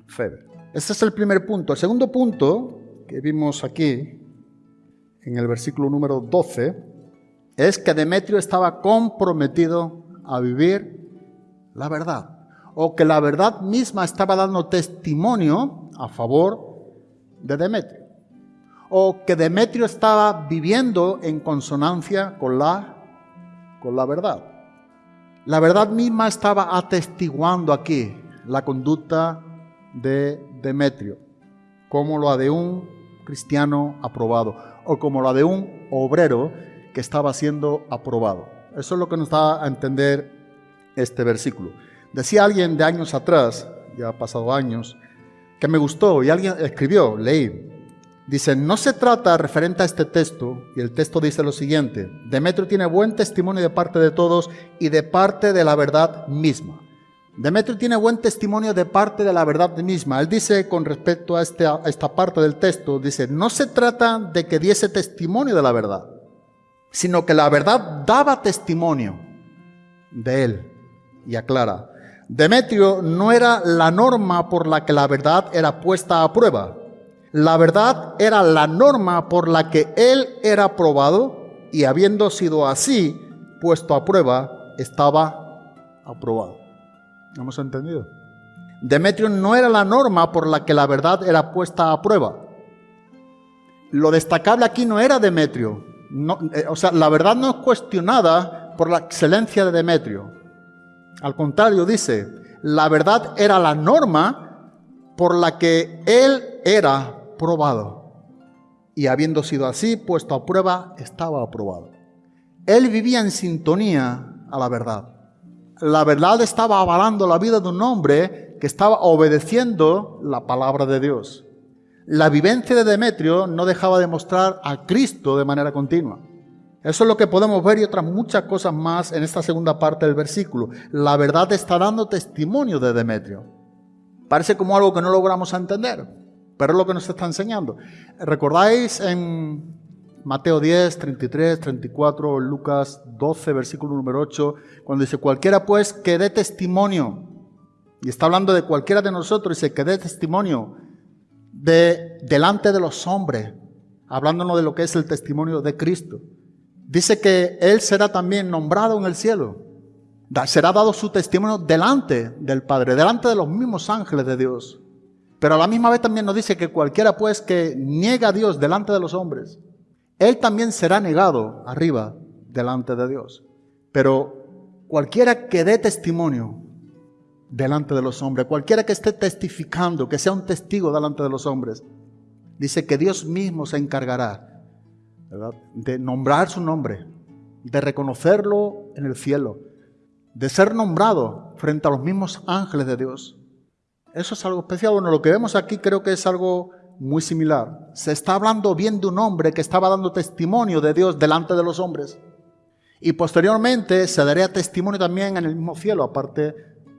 Feber. Este es el primer punto. El segundo punto que vimos aquí, en el versículo número 12, es que Demetrio estaba comprometido a vivir la verdad, o que la verdad misma estaba dando testimonio a favor de Demetrio o que Demetrio estaba viviendo en consonancia con la, con la verdad. La verdad misma estaba atestiguando aquí la conducta de Demetrio, como la de un cristiano aprobado o como la de un obrero que estaba siendo aprobado. Eso es lo que nos da a entender este versículo. Decía alguien de años atrás, ya ha pasado años, que me gustó y alguien escribió, leí, Dice, no se trata referente a este texto, y el texto dice lo siguiente, Demetrio tiene buen testimonio de parte de todos y de parte de la verdad misma. Demetrio tiene buen testimonio de parte de la verdad misma. Él dice con respecto a, este, a esta parte del texto, dice, no se trata de que diese testimonio de la verdad, sino que la verdad daba testimonio de él. Y aclara, Demetrio no era la norma por la que la verdad era puesta a prueba, la verdad era la norma por la que él era probado y habiendo sido así puesto a prueba, estaba aprobado. ¿Hemos entendido? Demetrio no era la norma por la que la verdad era puesta a prueba. Lo destacable aquí no era Demetrio. Eh, o sea, la verdad no es cuestionada por la excelencia de Demetrio. Al contrario, dice, la verdad era la norma por la que él era probado. Y habiendo sido así, puesto a prueba, estaba aprobado. Él vivía en sintonía a la verdad. La verdad estaba avalando la vida de un hombre que estaba obedeciendo la palabra de Dios. La vivencia de Demetrio no dejaba de mostrar a Cristo de manera continua. Eso es lo que podemos ver y otras muchas cosas más en esta segunda parte del versículo. La verdad está dando testimonio de Demetrio. Parece como algo que no logramos entender, pero es lo que nos está enseñando. ¿Recordáis en Mateo 10, 33, 34, Lucas 12, versículo número 8, cuando dice, cualquiera pues que dé testimonio, y está hablando de cualquiera de nosotros, dice que dé testimonio de, delante de los hombres, hablándonos de lo que es el testimonio de Cristo. Dice que Él será también nombrado en el cielo. Será dado su testimonio delante del Padre, delante de los mismos ángeles de Dios. Pero a la misma vez también nos dice que cualquiera pues que niega a Dios delante de los hombres, él también será negado arriba delante de Dios. Pero cualquiera que dé testimonio delante de los hombres, cualquiera que esté testificando, que sea un testigo delante de los hombres, dice que Dios mismo se encargará de nombrar su nombre, de reconocerlo en el cielo, de ser nombrado frente a los mismos ángeles de Dios. Eso es algo especial. Bueno, lo que vemos aquí creo que es algo muy similar. Se está hablando bien de un hombre que estaba dando testimonio de Dios delante de los hombres. Y posteriormente se daría testimonio también en el mismo cielo, aparte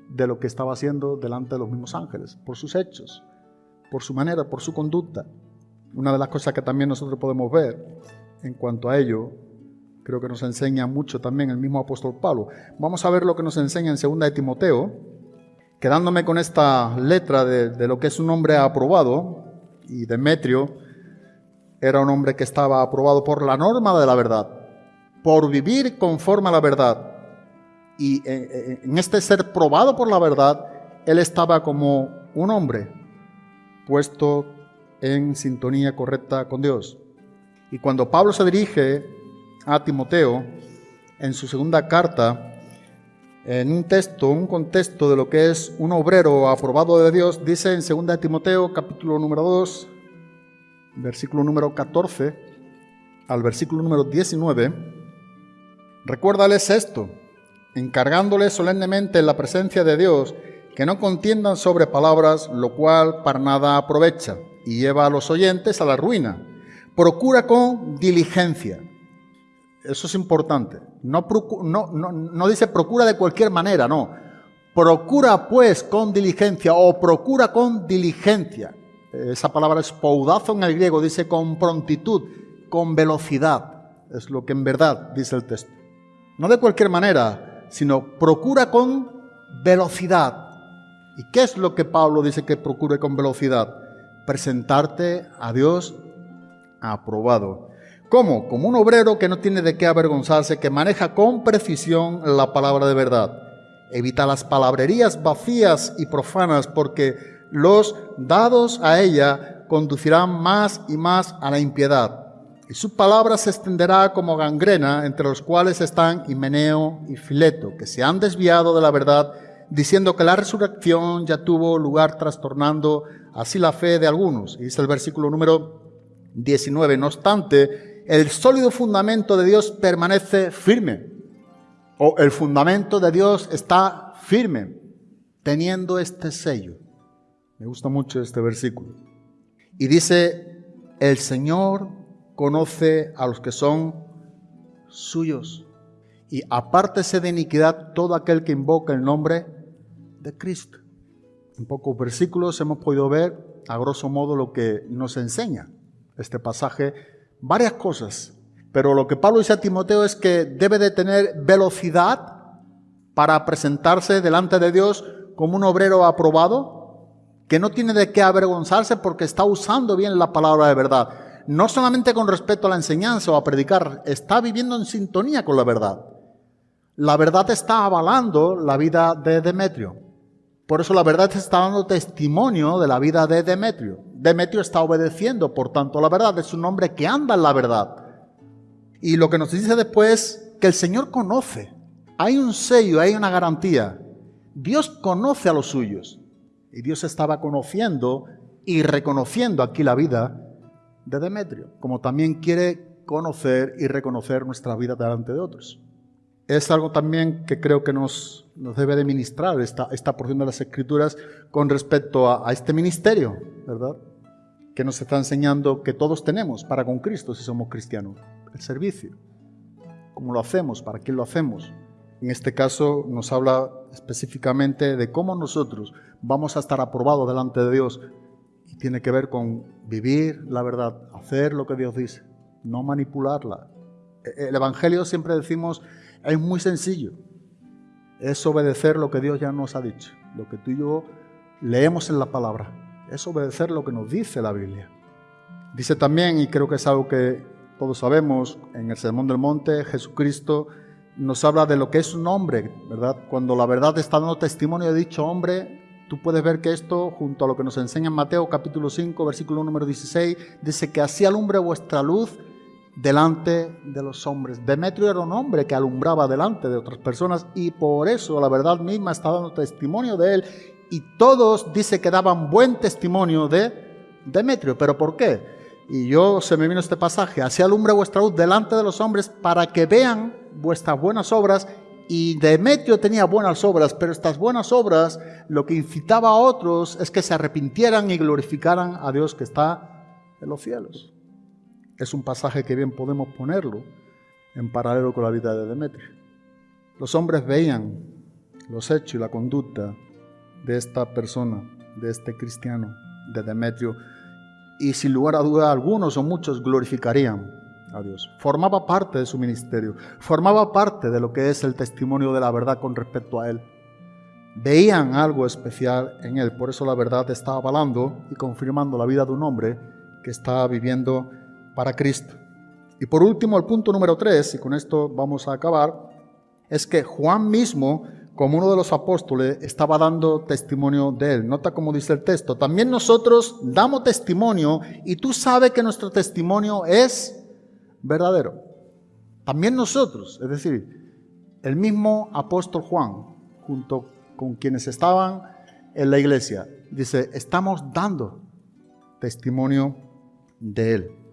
de lo que estaba haciendo delante de los mismos ángeles, por sus hechos, por su manera, por su conducta. Una de las cosas que también nosotros podemos ver en cuanto a ello, creo que nos enseña mucho también el mismo apóstol Pablo. Vamos a ver lo que nos enseña en 2 de Timoteo, quedándome con esta letra de, lo que es un hombre aprobado, y Demetrio era un hombre que estaba aprobado por la norma de la verdad, por vivir conforme a la verdad. Y en este ser probado por la verdad, él estaba como un hombre puesto en sintonía correcta con Dios. Y cuando Pablo se dirige a Timoteo en su segunda carta, en un texto, un contexto de lo que es un obrero aprobado de Dios, dice en 2 Timoteo capítulo número 2, versículo número 14 al versículo número 19, recuérdales esto, encargándoles solemnemente en la presencia de Dios que no contiendan sobre palabras, lo cual para nada aprovecha y lleva a los oyentes a la ruina. Procura con diligencia. Eso es importante. No, dice procura de cualquier manera, no. Procura pues con diligencia o procura con diligencia. Esa palabra es poudazo en el griego, dice con prontitud, con velocidad. Es lo que en verdad dice el texto. No de cualquier manera, sino procura con velocidad. ¿Y qué es lo que Pablo dice que procure con velocidad? Presentarte a Dios aprobado. ¿Cómo? Como un obrero que no tiene de qué avergonzarse, que maneja con precisión la palabra de verdad. Evita las palabrerías vacías y profanas porque los dados a ella conducirán más y más a la impiedad. Y su palabra se extenderá como gangrena entre los cuales están Himeneo y Fileto, que se han desviado de la verdad, diciendo que la resurrección ya tuvo lugar trastornando así la fe de algunos. Y dice el versículo número 19. No obstante, el sólido fundamento de Dios permanece firme. O el fundamento de Dios está firme, teniendo este sello. Me gusta mucho este versículo. Y dice, el Señor conoce a los que son suyos. Y apártese de iniquidad todo aquel que invoca el nombre de Cristo. En pocos versículos hemos podido ver, a grosso modo, lo que nos enseña este pasaje, varias cosas. Pero lo que Pablo dice a Timoteo es que debe de tener velocidad para presentarse delante de Dios como un obrero aprobado, que no tiene de qué avergonzarse porque está usando bien la palabra de verdad. No solamente con respecto a la enseñanza o a predicar, está viviendo en sintonía con la verdad. La verdad está avalando la vida de Demetrio. Por eso la verdad está dando testimonio de la vida de Demetrio. Demetrio está obedeciendo, por tanto, la verdad. Es un hombre que anda en la verdad. Y lo que nos dice después, que el Señor conoce. Hay un sello, hay una garantía. Dios conoce a los suyos. Y Dios estaba conociendo y reconociendo aquí la vida de Demetrio, como también quiere conocer y reconocer nuestra vida delante de otros. Es algo también que creo que nos, nos debe de ministrar esta, esta porción de las Escrituras con respecto a, a este ministerio, ¿verdad? Que nos está enseñando que todos tenemos para con Cristo si somos cristianos, el servicio. ¿Cómo lo hacemos? ¿Para quién lo hacemos? En este caso nos habla específicamente de cómo nosotros vamos a estar aprobados delante de Dios. Y tiene que ver con vivir la verdad, hacer lo que Dios dice, no manipularla. E, el Evangelio siempre decimos es muy sencillo. Es obedecer lo que Dios ya nos ha dicho, lo que tú y yo leemos en la palabra. Es obedecer lo que nos dice la Biblia. Dice también, y creo que es algo que todos sabemos, en el Sermón del Monte, Jesucristo nos habla de lo que es un hombre, ¿verdad? Cuando la verdad está dando testimonio de dicho hombre, Tú puedes ver que esto, junto a lo que nos enseña en Mateo capítulo 5, versículo número 16, dice que así alumbre vuestra luz delante de los hombres. Demetrio era un hombre que alumbraba delante de otras personas y por eso la verdad misma está dando testimonio de él y todos dice que daban buen testimonio de Demetrio. ¿Pero por qué? Y yo se me vino este pasaje, así alumbre vuestra luz delante de los hombres para que vean vuestras buenas obras y Demetrio tenía buenas obras, pero estas buenas obras lo que incitaba a otros es que se arrepintieran y glorificaran a Dios que está en los cielos. Es un pasaje que bien podemos ponerlo en paralelo con la vida de Demetrio. Los hombres veían los hechos y la conducta de esta persona, de este cristiano, de Demetrio, y sin lugar a duda algunos o muchos glorificarían a Dios. Formaba parte de su ministerio, formaba parte de lo que es el testimonio de la verdad con respecto a Él. Veían algo especial en Él, por eso la verdad está avalando y confirmando la vida de un hombre que está viviendo para Cristo. Y por último, el punto número tres, y con esto vamos a acabar, es que Juan mismo, como uno de los apóstoles, estaba dando testimonio de él. Nota cómo dice el texto. También nosotros damos testimonio y tú sabes que nuestro testimonio es verdadero. También nosotros, es decir, el mismo apóstol Juan, junto con quienes estaban en la iglesia, dice, estamos dando testimonio de él.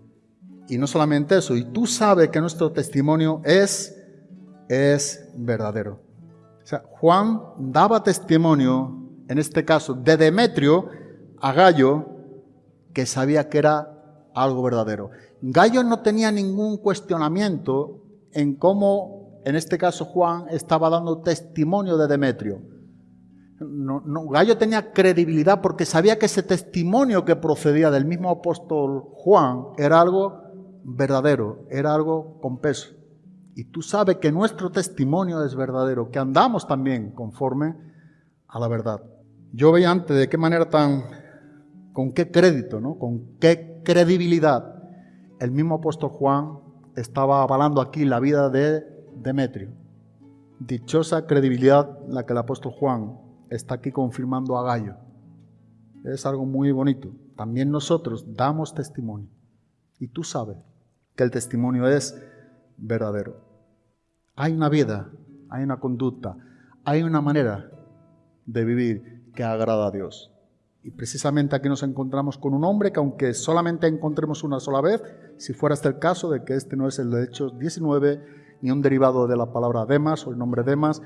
Y no solamente eso, y tú sabes que nuestro testimonio es, es verdadero. O sea, Juan daba testimonio, en este caso, de Demetrio a Gallo, que sabía que era algo verdadero. Gallo no tenía ningún cuestionamiento en cómo, en este caso, Juan estaba dando testimonio de Demetrio. No, Gallo tenía credibilidad porque sabía que ese testimonio que procedía del mismo apóstol Juan era algo verdadero, era algo con peso. Y tú sabes que nuestro testimonio es verdadero, que andamos también conforme a la verdad. Yo veía antes de qué manera tan, con qué crédito, ¿no? con qué credibilidad el mismo apóstol Juan estaba avalando aquí la vida de Demetrio. Dichosa credibilidad la que el apóstol Juan está aquí confirmando a Gallo. Es algo muy bonito. También nosotros damos testimonio. Y tú sabes que el testimonio es verdadero. Hay una vida, hay una conducta, hay una manera de vivir que agrada a Dios. Y precisamente aquí nos encontramos con un hombre que aunque solamente encontremos una sola vez, si fuera este el caso de que este no es el de Hechos 19, ni un derivado de la palabra Demas o el nombre Demas,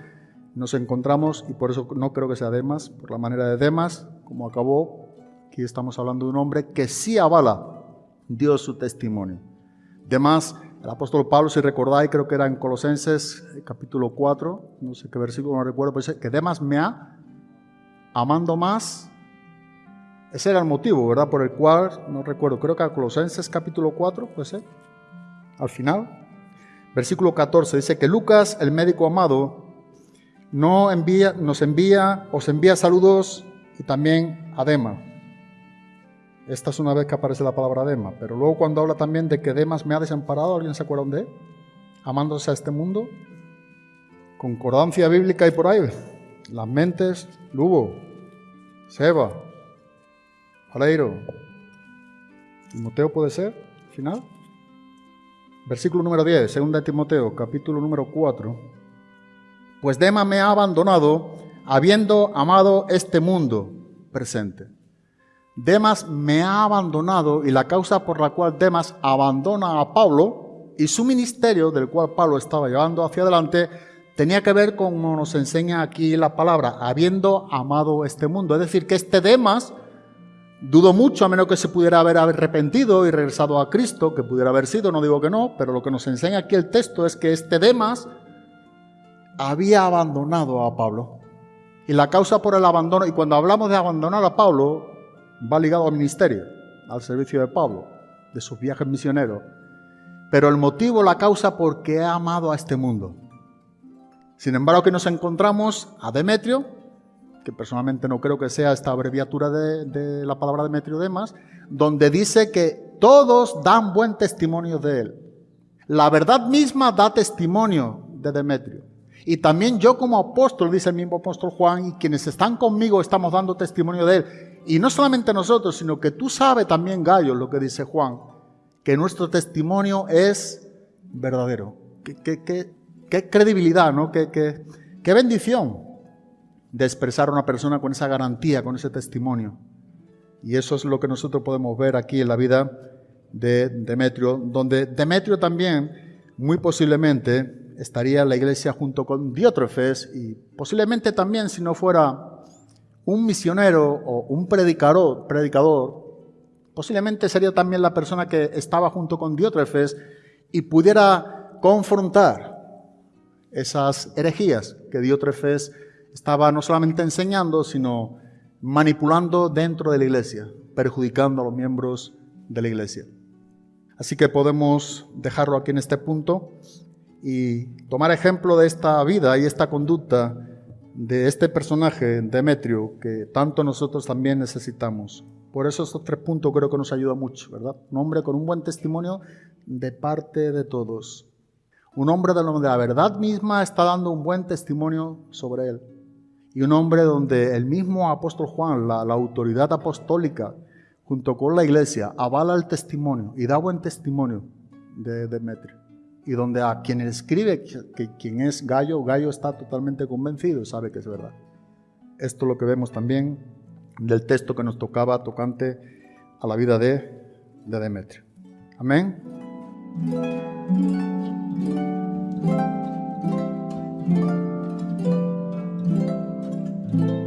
nos encontramos, y por eso no creo que sea Demas, por la manera de Demas, como acabó, aquí estamos hablando de un hombre que sí avala Dios su testimonio. Demas, el apóstol Pablo, si recordáis, creo que era en Colosenses capítulo 4, no sé qué versículo, no recuerdo, pero dice que Demas me ha amando más ese era el motivo, ¿verdad? Por el cual, no recuerdo, creo que a Colosenses capítulo 4, puede ser, al final, versículo 14, dice que Lucas, el médico amado, no envía, nos envía, os envía saludos y también a Dema. Esta es una vez que aparece la palabra Dema, pero luego cuando habla también de que Demas me ha desamparado, ¿alguien se acuerda de él? Amándose a este mundo. Concordancia bíblica y por ahí. Las mentes, Lugo, Seba, Aleiro. Timoteo puede ser, final. Versículo número 10, segunda de Timoteo, capítulo número 4. Pues Dema me ha abandonado, habiendo amado este mundo presente. Demas me ha abandonado y la causa por la cual Demas abandona a Pablo y su ministerio, del cual Pablo estaba llevando hacia adelante, tenía que ver con, como nos enseña aquí la palabra, habiendo amado este mundo. Es decir, que este Demas Dudo mucho, a menos que se pudiera haber arrepentido y regresado a Cristo, que pudiera haber sido, no digo que no, pero lo que nos enseña aquí el texto es que este Demas había abandonado a Pablo. Y la causa por el abandono, y cuando hablamos de abandonar a Pablo, va ligado al ministerio, al servicio de Pablo, de sus viajes misioneros. Pero el motivo, la causa, porque ha amado a este mundo. Sin embargo, que nos encontramos a Demetrio, que personalmente no creo que sea esta abreviatura de, la palabra Demetrio Demas, donde dice que todos dan buen testimonio de él. La verdad misma da testimonio de Demetrio. Y también yo como apóstol, dice el mismo apóstol Juan, y quienes están conmigo estamos dando testimonio de él. Y no solamente nosotros, sino que tú sabes también, Gallo, lo que dice Juan, que nuestro testimonio es verdadero. Qué, credibilidad, ¿no? Qué, qué bendición de expresar a una persona con esa garantía, con ese testimonio. Y eso es lo que nosotros podemos ver aquí en la vida de Demetrio, donde Demetrio también, muy posiblemente, estaría en la iglesia junto con Diótrefes y posiblemente también si no fuera un misionero o un predicador, predicador, posiblemente sería también la persona que estaba junto con Diótrefes y pudiera confrontar esas herejías que Diótrefes estaba no solamente enseñando, sino manipulando dentro de la iglesia, perjudicando a los miembros de la iglesia. Así que podemos dejarlo aquí en este punto y tomar ejemplo de esta vida y esta conducta de este personaje, Demetrio, que tanto nosotros también necesitamos. Por eso estos tres puntos creo que nos ayudan mucho, ¿verdad? Un hombre con un buen testimonio de parte de todos. Un hombre de la verdad misma está dando un buen testimonio sobre él. Y un hombre donde el mismo apóstol Juan, la, autoridad apostólica, junto con la iglesia, avala el testimonio y da buen testimonio de Demetrio y donde a quien escribe, que quien es Gallo, Gallo está totalmente convencido y sabe que es verdad. Esto es lo que vemos también del texto que nos tocaba tocante a la vida de, de Demetrio. Amén. Amén.